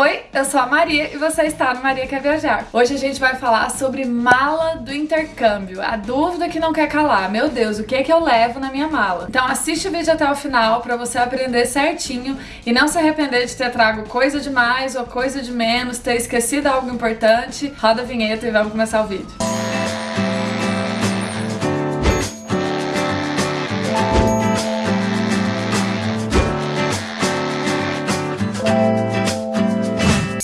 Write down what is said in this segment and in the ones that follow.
Oi, eu sou a Maria e você está no Maria Quer Viajar. Hoje a gente vai falar sobre mala do intercâmbio, a dúvida que não quer calar. Meu Deus, o que é que eu levo na minha mala? Então assiste o vídeo até o final para você aprender certinho e não se arrepender de ter trago coisa de mais ou coisa de menos, ter esquecido algo importante. Roda a vinheta e vamos começar o vídeo.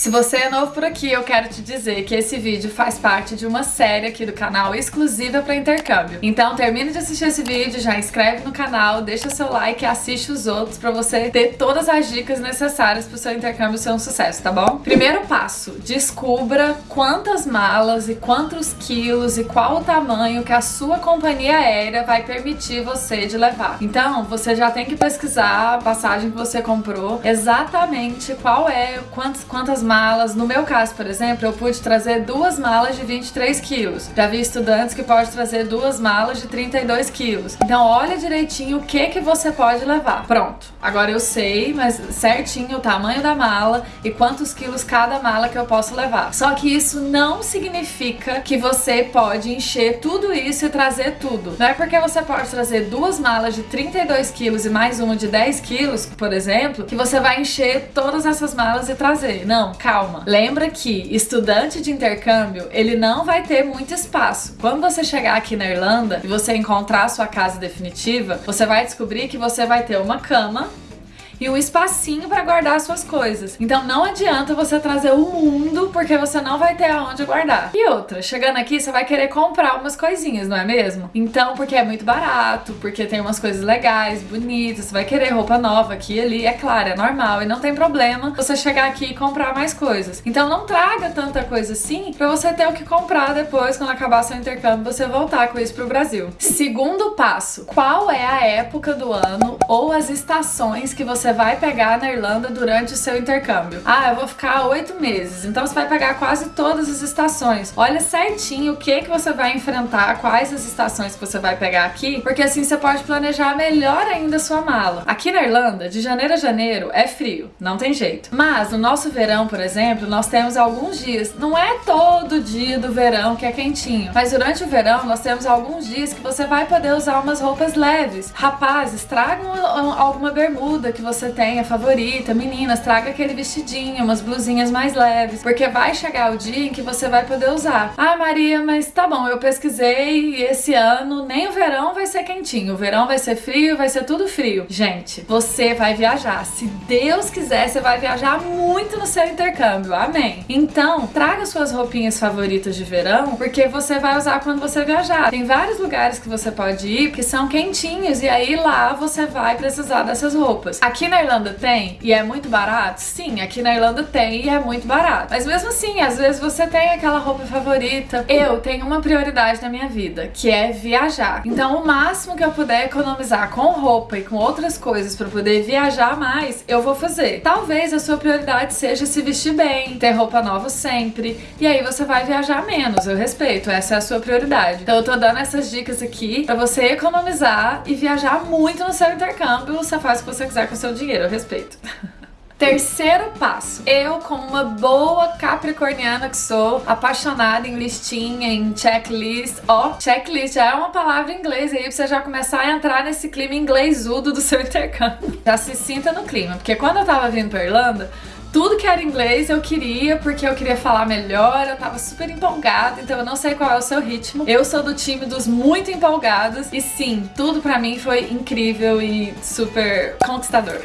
Se você é novo por aqui, eu quero te dizer que esse vídeo faz parte de uma série aqui do canal exclusiva para intercâmbio. Então termine de assistir esse vídeo, já inscreve no canal, deixa seu like e assiste os outros para você ter todas as dicas necessárias para o seu intercâmbio ser um sucesso, tá bom? Primeiro passo, descubra quantas malas e quantos quilos e qual o tamanho que a sua companhia aérea vai permitir você de levar. Então, você já tem que pesquisar a passagem que você comprou, exatamente qual é, quantas, quantas malas malas. No meu caso, por exemplo, eu pude trazer duas malas de 23 quilos. Já vi estudantes que pode trazer duas malas de 32 quilos. Então olha direitinho o que, que você pode levar. Pronto. Agora eu sei, mas certinho o tamanho da mala e quantos quilos cada mala que eu posso levar. Só que isso não significa que você pode encher tudo isso e trazer tudo. Não é porque você pode trazer duas malas de 32 quilos e mais uma de 10 quilos, por exemplo, que você vai encher todas essas malas e trazer. Não, calma. Lembra que estudante de intercâmbio, ele não vai ter muito espaço. Quando você chegar aqui na Irlanda e você encontrar a sua casa definitiva, você vai descobrir que você vai ter uma cama e um espacinho para guardar suas coisas. Então não adianta você trazer o mundo porque você não vai ter aonde guardar. E outra, chegando aqui você vai querer comprar umas coisinhas, não é mesmo? Então, porque é muito barato, porque tem umas coisas legais, bonitas, você vai querer roupa nova aqui e ali, é claro, é normal e não tem problema você chegar aqui e comprar mais coisas. Então não traga tanta coisa assim para você ter o que comprar depois quando acabar seu intercâmbio, você voltar com isso pro Brasil. Segundo passo, qual é a época do ano ou as estações que você você vai pegar na Irlanda durante o seu intercâmbio. Ah, eu vou ficar oito meses, então você vai pegar quase todas as estações. Olha certinho o que, que você vai enfrentar, quais as estações que você vai pegar aqui, porque assim você pode planejar melhor ainda a sua mala. Aqui na Irlanda, de janeiro a janeiro, é frio, não tem jeito. Mas no nosso verão, por exemplo, nós temos alguns dias, não é todo dia do verão que é quentinho, mas durante o verão nós temos alguns dias que você vai poder usar umas roupas leves. Rapazes, tragam alguma bermuda que você você tenha favorita, meninas, traga aquele vestidinho, umas blusinhas mais leves, porque vai chegar o dia em que você vai poder usar. Ah, Maria, mas tá bom, eu pesquisei e esse ano nem o verão vai ser quentinho, o verão vai ser frio, vai ser tudo frio. Gente, você vai viajar. Se Deus quiser, você vai viajar muito no seu intercâmbio. Amém. Então, traga suas roupinhas favoritas de verão, porque você vai usar quando você viajar. Tem vários lugares que você pode ir que são quentinhos e aí lá você vai precisar dessas roupas. Aqui Aqui na Irlanda tem e é muito barato? Sim, aqui na Irlanda tem e é muito barato. Mas mesmo assim, às vezes você tem aquela roupa favorita. Eu tenho uma prioridade na minha vida, que é viajar. Então o máximo que eu puder economizar com roupa e com outras coisas para poder viajar mais, eu vou fazer. Talvez a sua prioridade seja se vestir bem, ter roupa nova sempre, e aí você vai viajar menos, eu respeito, essa é a sua prioridade. Então eu tô dando essas dicas aqui para você economizar e viajar muito no seu intercâmbio, você faz o que você quiser com o seu dinheiro, eu respeito. Terceiro passo. Eu, como uma boa capricorniana que sou, apaixonada em listinha, em checklist. Ó, oh, checklist já é uma palavra em inglês aí pra você já começar a entrar nesse clima inglesudo do seu intercâmbio. Já se sinta no clima, porque quando eu tava vindo pra Irlanda, tudo que era inglês eu queria, porque eu queria falar melhor, eu tava super empolgada, então eu não sei qual é o seu ritmo. Eu sou do time dos muito empolgados, e sim, tudo pra mim foi incrível e super conquistador.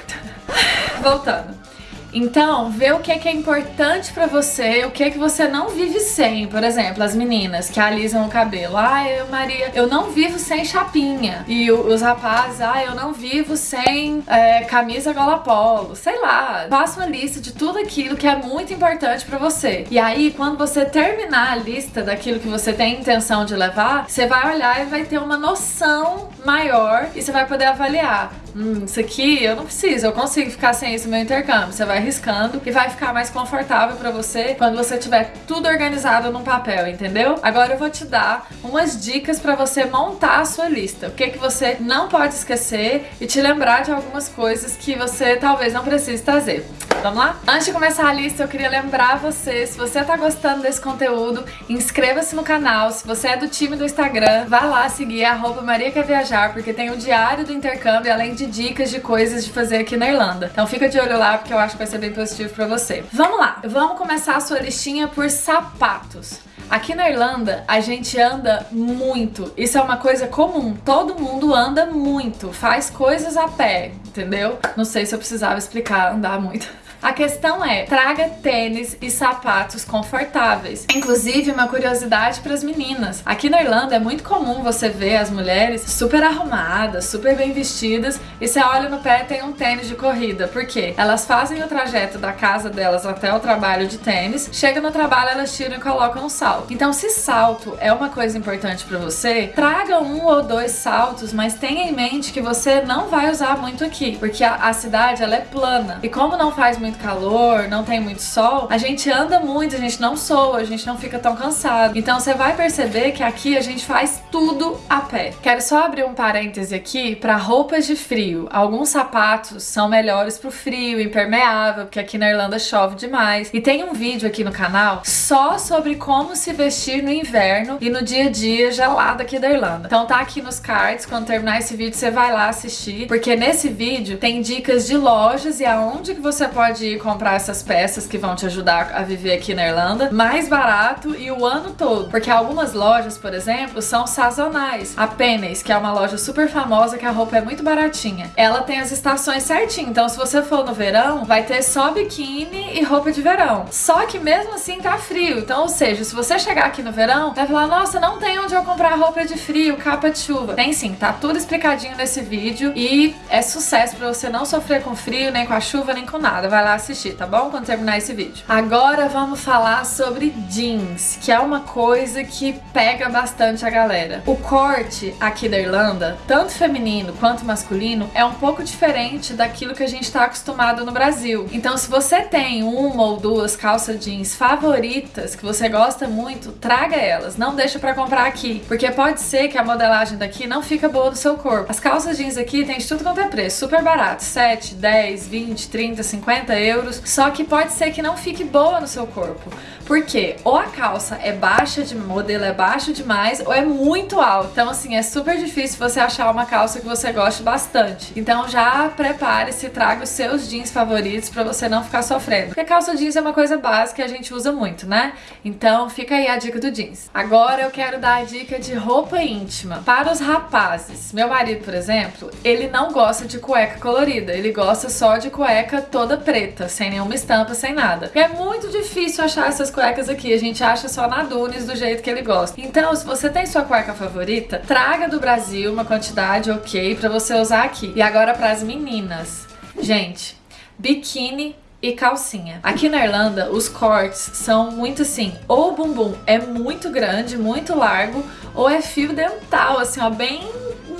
Voltando. Então, vê o que é, que é importante pra você, o que é que você não vive sem. Por exemplo, as meninas que alisam o cabelo. Ah, eu, Maria, eu não vivo sem chapinha. E os rapazes, ah, eu não vivo sem é, camisa gola polo. Sei lá, faça uma lista de tudo aquilo que é muito importante pra você. E aí, quando você terminar a lista daquilo que você tem intenção de levar, você vai olhar e vai ter uma noção maior e você vai poder avaliar. Hum, isso aqui eu não preciso, eu consigo ficar sem isso no meu intercâmbio. Você vai riscando e vai ficar mais confortável pra você quando você tiver tudo organizado num papel, entendeu? Agora eu vou te dar umas dicas pra você montar a sua lista. O que que você não pode esquecer e te lembrar de algumas coisas que você talvez não precise trazer. Vamos lá? Antes de começar a lista, eu queria lembrar você, se você tá gostando desse conteúdo, inscreva-se no canal. Se você é do time do Instagram, vá lá seguir arroba Maria Quer Viajar, porque tem o diário do intercâmbio, além de dicas de coisas de fazer aqui na Irlanda. Então fica de olho lá, porque eu acho que vai ser bem positivo pra você. Vamos lá, vamos começar a sua listinha por sapatos. Aqui na Irlanda, a gente anda muito. Isso é uma coisa comum. Todo mundo anda muito, faz coisas a pé, entendeu? Não sei se eu precisava explicar andar muito. A questão é, traga tênis e sapatos confortáveis. Inclusive, uma curiosidade para as meninas. Aqui na Irlanda é muito comum você ver as mulheres super arrumadas, super bem vestidas e você olha no pé tem um tênis de corrida. Por quê? Elas fazem o trajeto da casa delas até o trabalho de tênis, chega no trabalho elas tiram e colocam um salto. Então, se salto é uma coisa importante para você, traga um ou dois saltos, mas tenha em mente que você não vai usar muito aqui, porque a, a cidade ela é plana. E como não faz muito muito calor, não tem muito sol, a gente anda muito, a gente não soa, a gente não fica tão cansado. Então você vai perceber que aqui a gente faz tudo a pé. Quero só abrir um parêntese aqui para roupas de frio. Alguns sapatos são melhores pro frio, impermeável, porque aqui na Irlanda chove demais. E tem um vídeo aqui no canal só sobre como se vestir no inverno e no dia a dia gelado aqui da Irlanda. Então tá aqui nos cards, quando terminar esse vídeo você vai lá assistir, porque nesse vídeo tem dicas de lojas e aonde que você pode pode ir comprar essas peças que vão te ajudar a viver aqui na Irlanda mais barato e o ano todo. Porque algumas lojas, por exemplo, são sazonais. A Pennies, que é uma loja super famosa que a roupa é muito baratinha, ela tem as estações certinho. Então se você for no verão, vai ter só biquíni e roupa de verão. Só que mesmo assim tá frio. Então, ou seja, se você chegar aqui no verão, vai falar, nossa, não tem onde eu comprar roupa de frio, capa de chuva. Tem sim, tá tudo explicadinho nesse vídeo e é sucesso pra você não sofrer com frio, nem com a chuva, nem com nada. Vai lá assistir, tá bom? Quando terminar esse vídeo. Agora vamos falar sobre jeans, que é uma coisa que pega bastante a galera. O corte aqui da Irlanda, tanto feminino quanto masculino, é um pouco diferente daquilo que a gente tá acostumado no Brasil. Então se você tem uma ou duas calças jeans favoritas que você gosta muito, traga elas, não deixa pra comprar aqui, porque pode ser que a modelagem daqui não fica boa do seu corpo. As calças jeans aqui tem de tudo quanto é preço, super barato, 7, 10, 20, 30, 50 euros, só que pode ser que não fique boa no seu corpo. Porque ou a calça é baixa de modelo é baixo demais ou é muito alta. Então assim, é super difícil você achar uma calça que você goste bastante. Então já prepare-se, traga os seus jeans favoritos para você não ficar sofrendo. Porque calça jeans é uma coisa básica que a gente usa muito, né? Então fica aí a dica do jeans. Agora eu quero dar a dica de roupa íntima para os rapazes. Meu marido, por exemplo, ele não gosta de cueca colorida, ele gosta só de cueca toda preta sem nenhuma estampa, sem nada. é muito difícil achar essas cuecas aqui, a gente acha só na Dunes do jeito que ele gosta. Então, se você tem sua cueca favorita, traga do Brasil uma quantidade ok pra você usar aqui. E agora pras meninas. Gente, biquíni e calcinha. Aqui na Irlanda, os cortes são muito assim, ou o bumbum é muito grande, muito largo, ou é fio dental, assim, ó, bem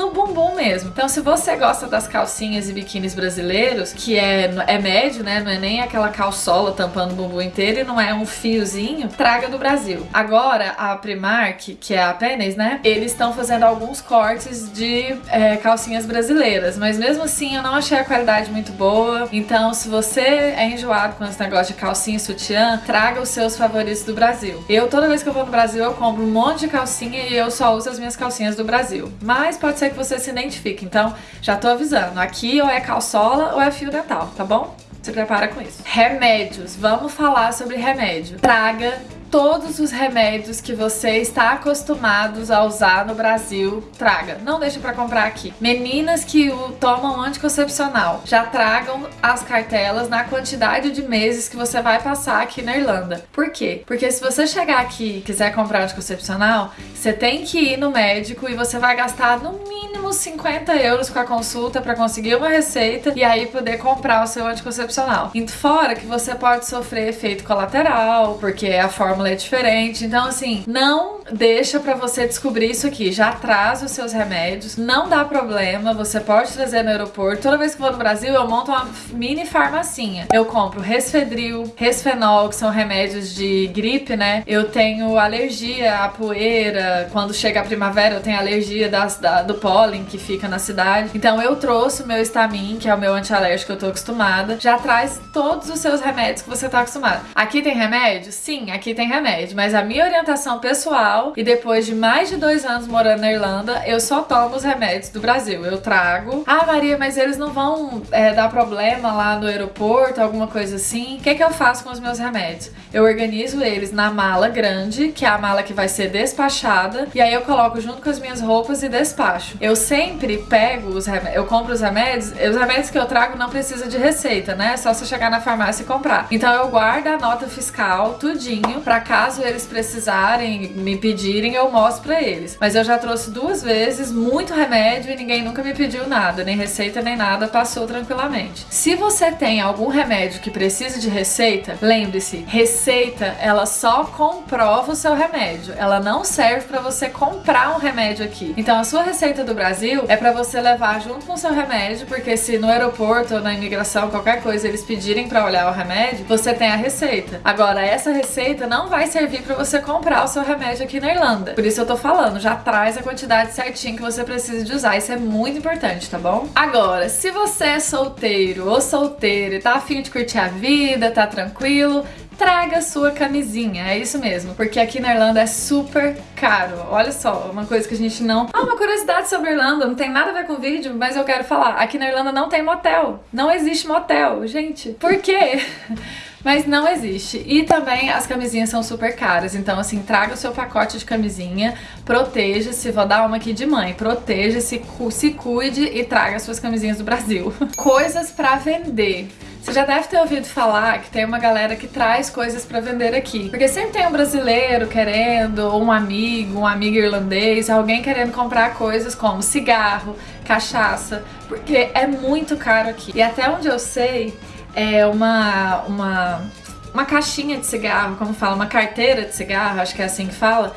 no bumbum mesmo. Então se você gosta das calcinhas e biquínis brasileiros, que é, é médio, né, não é nem aquela calçola tampando o bumbum inteiro e não é um fiozinho, traga do Brasil. Agora, a Primark, que é a Pennies, né, eles estão fazendo alguns cortes de é, calcinhas brasileiras, mas mesmo assim eu não achei a qualidade muito boa. Então se você é enjoado com esse negócio de calcinha e sutiã, traga os seus favoritos do Brasil. Eu, toda vez que eu vou no Brasil, eu compro um monte de calcinha e eu só uso as minhas calcinhas do Brasil. Mas pode ser que você se identifique. Então, já tô avisando. Aqui ou é calçola ou é fio dental, tá bom? Se prepara com isso. Remédios. Vamos falar sobre remédio. Traga todos os remédios que você está acostumados a usar no Brasil, traga. Não deixe para comprar aqui. Meninas que tomam anticoncepcional, já tragam as cartelas na quantidade de meses que você vai passar aqui na Irlanda. Por quê? Porque se você chegar aqui e quiser comprar anticoncepcional, você tem que ir no médico e você vai gastar no mínimo 50 euros com a consulta para conseguir uma receita e aí poder comprar o seu anticoncepcional. E fora que você pode sofrer efeito colateral, porque a fórmula é diferente. Então, assim, não deixa pra você descobrir isso aqui. Já traz os seus remédios, não dá problema, você pode trazer no aeroporto. Toda vez que vou no Brasil, eu monto uma mini farmacinha. Eu compro Resfedril, Resfenol, que são remédios de gripe, né? Eu tenho alergia à poeira, quando chega a primavera eu tenho alergia das, da, do pólen que fica na cidade. Então eu trouxe o meu Stamin, que é o meu antialérgico que eu tô acostumada. Já traz todos os seus remédios que você tá acostumado. Aqui tem remédio? Sim, aqui tem remédio. Mas a minha orientação pessoal, e depois de mais de dois anos morando na Irlanda, eu só tomo os remédios do Brasil. Eu trago. Ah, Maria, mas eles não vão é, dar problema lá no aeroporto, alguma coisa assim? O que, que eu faço com os meus remédios? Eu organizo eles na mala grande, que é a mala que vai ser despachada, e aí eu coloco junto com as minhas roupas e despacho. Eu sempre pego os remédios, eu compro os remédios, os remédios que eu trago não precisa de receita, né? É só você chegar na farmácia e comprar. Então eu guardo a nota fiscal, tudinho, pra caso eles precisarem, me pedirem, eu mostro pra eles. Mas eu já trouxe duas vezes muito remédio e ninguém nunca me pediu nada, nem receita nem nada, passou tranquilamente. Se você tem algum remédio que precisa de receita, lembre-se, receita ela só comprova o seu remédio, ela não serve pra você comprar um remédio aqui. Então a sua receita do Brasil é pra você levar junto com o seu remédio, porque se no aeroporto ou na imigração, qualquer coisa, eles pedirem pra olhar o remédio, você tem a receita. Agora, essa receita não vai servir pra você comprar o seu remédio aqui na Irlanda. Por isso eu tô falando, já traz a quantidade certinha que você precisa de usar. Isso é muito importante, tá bom? Agora, se você é solteiro ou solteira e tá afim de curtir a vida, tá tranquilo, traga sua camisinha, é isso mesmo, porque aqui na Irlanda é super caro. Olha só, uma coisa que a gente não... Ah, uma curiosidade sobre Irlanda, não tem nada a ver com o vídeo, mas eu quero falar. Aqui na Irlanda não tem motel, não existe motel, gente. Por quê? mas não existe. E também as camisinhas são super caras, então assim, traga o seu pacote de camisinha, proteja-se, vou dar uma aqui de mãe, proteja-se, se cuide e traga suas camisinhas do Brasil. Coisas pra vender. Você já deve ter ouvido falar que tem uma galera que traz coisas pra vender aqui. Porque sempre tem um brasileiro querendo, ou um amigo, um amigo irlandês, alguém querendo comprar coisas como cigarro, cachaça, porque é muito caro aqui. E até onde eu sei, é uma, uma, uma caixinha de cigarro, como fala, uma carteira de cigarro, acho que é assim que fala.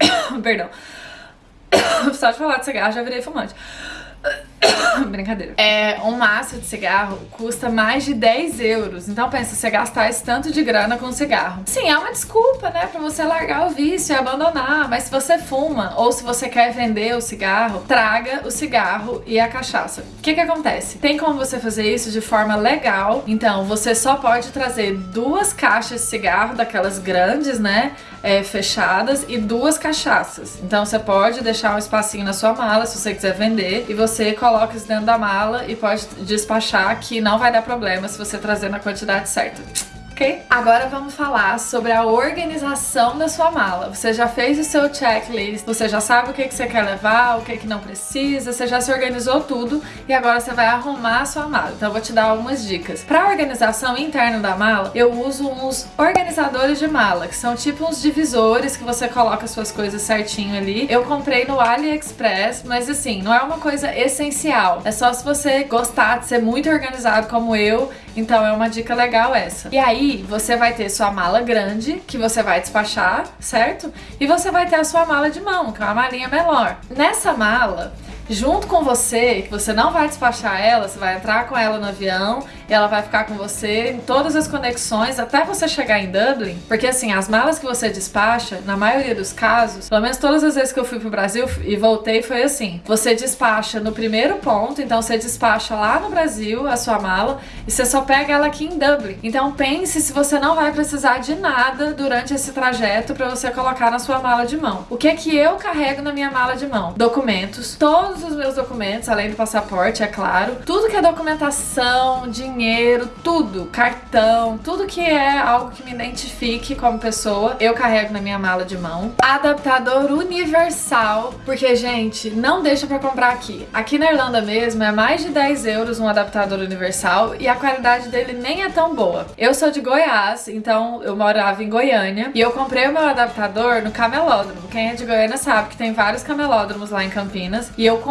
Perdão. Só de falar de cigarro já virei fumante. Brincadeira. É, um maço de cigarro custa mais de 10 euros. Então pensa, você gastar esse tanto de grana com cigarro. Sim, é uma desculpa, né, pra você largar o vício e abandonar. Mas se você fuma ou se você quer vender o cigarro, traga o cigarro e a cachaça. O que que acontece? Tem como você fazer isso de forma legal. Então você só pode trazer duas caixas de cigarro, daquelas grandes, né, é, fechadas, e duas cachaças. Então você pode deixar um espacinho na sua mala se você quiser vender e você coloca isso dentro da mala e pode despachar que não vai dar problema se você trazer na quantidade certa ok? Agora vamos falar sobre a organização da sua mala. Você já fez o seu checklist, você já sabe o que, que você quer levar, o que, que não precisa, você já se organizou tudo e agora você vai arrumar a sua mala. Então eu vou te dar algumas dicas. Para organização interna da mala, eu uso uns organizadores de mala, que são tipo uns divisores que você coloca suas coisas certinho ali. Eu comprei no AliExpress, mas assim, não é uma coisa essencial. É só se você gostar de ser muito organizado como eu, então é uma dica legal essa. E aí, você vai ter sua mala grande, que você vai despachar, certo? E você vai ter a sua mala de mão, que é uma malinha menor. Nessa mala, junto com você, que você não vai despachar ela, você vai entrar com ela no avião e ela vai ficar com você em todas as conexões até você chegar em Dublin. Porque assim, as malas que você despacha, na maioria dos casos, pelo menos todas as vezes que eu fui pro Brasil e voltei, foi assim. Você despacha no primeiro ponto, então você despacha lá no Brasil a sua mala e você só pega ela aqui em Dublin. Então pense se você não vai precisar de nada durante esse trajeto para você colocar na sua mala de mão. O que é que eu carrego na minha mala de mão? Documentos, todos os meus documentos, além do passaporte, é claro. Tudo que é documentação, dinheiro, dinheiro, tudo, cartão, tudo que é algo que me identifique como pessoa, eu carrego na minha mala de mão. Adaptador universal, porque, gente, não deixa pra comprar aqui. Aqui na Irlanda mesmo é mais de 10 euros um adaptador universal e a qualidade dele nem é tão boa. Eu sou de Goiás, então eu morava em Goiânia e eu comprei o meu adaptador no camelódromo. Quem é de Goiânia sabe que tem vários camelódromos lá em Campinas e eu comprei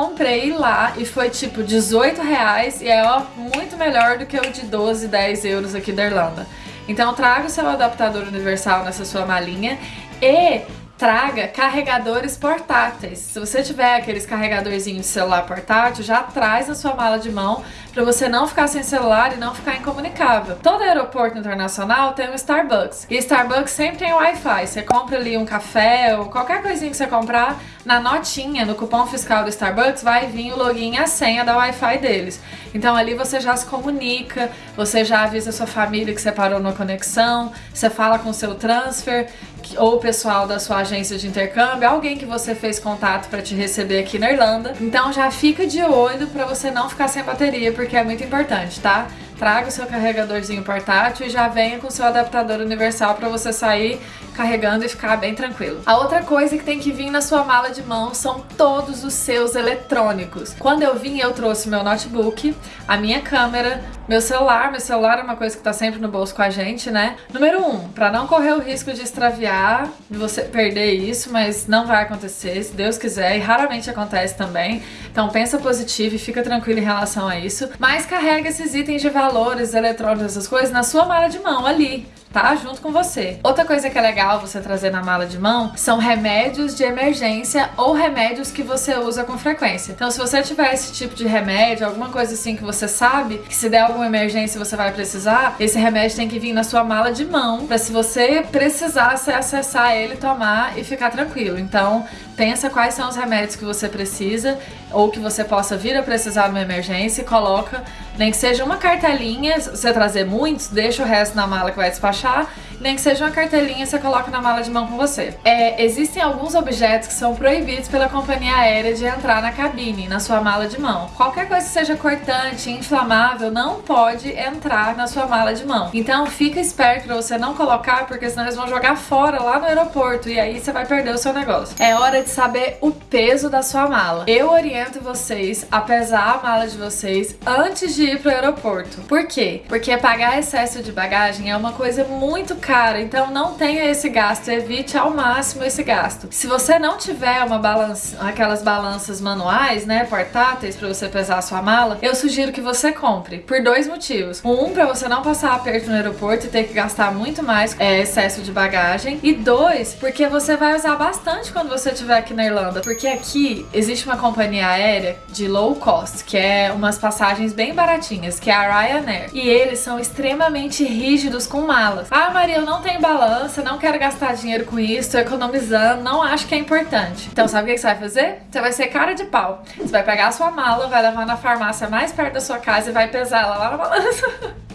lá e foi tipo 18 reais e é ó, muito melhor do que o de 12, 10 euros aqui da Irlanda. Então traga o seu adaptador universal nessa sua malinha e traga carregadores portáteis. Se você tiver aqueles carregadorzinhos de celular portátil, já traz na sua mala de mão para você não ficar sem celular e não ficar incomunicável. Todo aeroporto internacional tem um Starbucks. E Starbucks sempre tem Wi-Fi. Você compra ali um café ou qualquer coisinha que você comprar, na notinha, no cupom fiscal do Starbucks, vai vir o login e a senha da Wi-Fi deles. Então ali você já se comunica, você já avisa sua família que você parou na conexão, você fala com o seu transfer ou o pessoal da sua agência de intercâmbio, alguém que você fez contato para te receber aqui na Irlanda. Então já fica de olho para você não ficar sem bateria, porque é muito importante, tá? traga o seu carregadorzinho portátil e já venha com o seu adaptador universal para você sair carregando e ficar bem tranquilo. A outra coisa que tem que vir na sua mala de mão são todos os seus eletrônicos. Quando eu vim, eu trouxe meu notebook, a minha câmera, meu celular. Meu celular é uma coisa que tá sempre no bolso com a gente, né? Número um, para não correr o risco de extraviar, de você perder isso, mas não vai acontecer, se Deus quiser, e raramente acontece também. Então pensa positivo e fica tranquilo em relação a isso. Mas carrega esses itens de valores, eletrônicos, essas coisas na sua mala de mão ali tá? Junto com você. Outra coisa que é legal você trazer na mala de mão são remédios de emergência ou remédios que você usa com frequência. Então, se você tiver esse tipo de remédio, alguma coisa assim que você sabe que se der alguma emergência você vai precisar, esse remédio tem que vir na sua mala de mão para se você precisar, você acessar ele, tomar e ficar tranquilo. Então, pensa quais são os remédios que você precisa ou que você possa vir a precisar numa emergência e coloca, nem que seja uma cartelinha, se você trazer muitos, deixa o resto na mala que vai despachar nem que seja uma cartelinha você coloca na mala de mão com você. É, existem alguns objetos que são proibidos pela companhia aérea de entrar na cabine, na sua mala de mão. Qualquer coisa que seja cortante, inflamável, não pode entrar na sua mala de mão. Então fica esperto pra você não colocar, porque senão eles vão jogar fora lá no aeroporto e aí você vai perder o seu negócio. É hora de saber o peso da sua mala. Eu oriento vocês a pesar a mala de vocês antes de ir pro aeroporto. Por quê? Porque pagar excesso de bagagem é uma coisa muito cara então não tenha esse gasto, evite ao máximo esse gasto. Se você não tiver uma balança, aquelas balanças manuais, né, portáteis para você pesar a sua mala, eu sugiro que você compre, por dois motivos. Um, para você não passar aperto no aeroporto e ter que gastar muito mais é, excesso de bagagem. E dois, porque você vai usar bastante quando você estiver aqui na Irlanda, porque aqui existe uma companhia aérea de low cost, que é umas passagens bem baratinhas, que é a Ryanair. E eles são extremamente rígidos com malas. Ah, Maria, eu não tenho balança, não quero gastar dinheiro com isso, tô economizando, não acho que é importante. Então sabe o que você vai fazer? Você vai ser cara de pau. Você vai pegar a sua mala, vai levar na farmácia mais perto da sua casa e vai pesar ela lá na balança.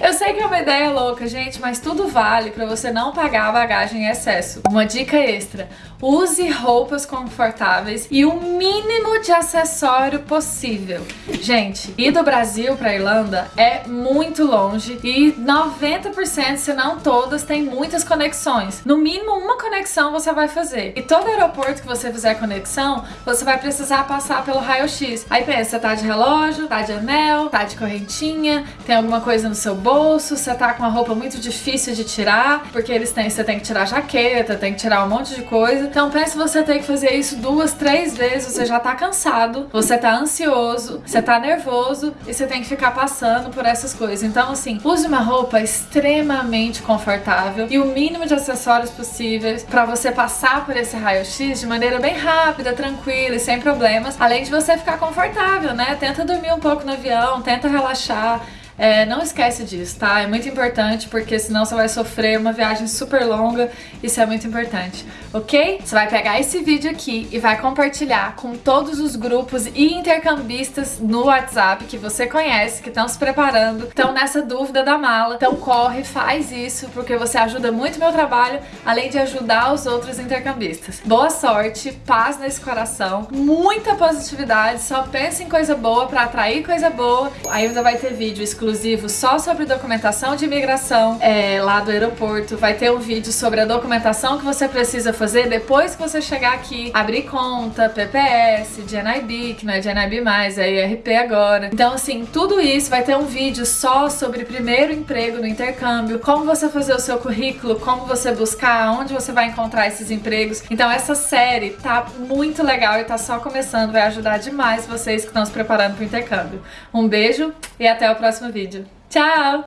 Eu sei que é uma ideia louca, gente, mas tudo vale para você não pagar a bagagem em excesso. Uma dica extra, use roupas confortáveis e o mínimo de acessório possível. Gente, ir do Brasil para Irlanda é muito longe e 90%, se não todas, tem muitas conexões. No mínimo uma conexão você vai fazer. E todo aeroporto que você fizer conexão, você vai precisar passar pelo raio-x. Aí pensa, tá de relógio, tá de anel, tá de correntinha, tem alguma coisa coisa no seu bolso, você tá com uma roupa muito difícil de tirar, porque eles têm, você tem que tirar jaqueta, tem que tirar um monte de coisa. Então pense você ter que fazer isso duas, três vezes, você já tá cansado, você tá ansioso, você tá nervoso e você tem que ficar passando por essas coisas. Então assim, use uma roupa extremamente confortável e o mínimo de acessórios possíveis para você passar por esse raio-x de maneira bem rápida, tranquila e sem problemas, além de você ficar confortável, né? Tenta dormir um pouco no avião, tenta relaxar, é, não esquece disso, tá? É muito importante porque senão você vai sofrer uma viagem super longa, isso é muito importante, ok? Você vai pegar esse vídeo aqui e vai compartilhar com todos os grupos e intercambistas no WhatsApp que você conhece, que estão se preparando, estão nessa dúvida da mala. Então corre, faz isso, porque você ajuda muito meu trabalho, além de ajudar os outros intercambistas. Boa sorte, paz nesse coração, muita positividade, só pensa em coisa boa para atrair coisa boa. Ainda vai ter vídeo exclusivo exclusivo só sobre documentação de imigração é, lá do aeroporto. Vai ter um vídeo sobre a documentação que você precisa fazer depois que você chegar aqui. Abrir conta, PPS, GNIB, que não é GNIB mais, é IRP agora. Então, assim, tudo isso vai ter um vídeo só sobre primeiro emprego no intercâmbio, como você fazer o seu currículo, como você buscar, onde você vai encontrar esses empregos. Então, essa série tá muito legal e tá só começando, vai ajudar demais vocês que estão se preparando para o intercâmbio. Um beijo e até o próximo vídeo. Tchau!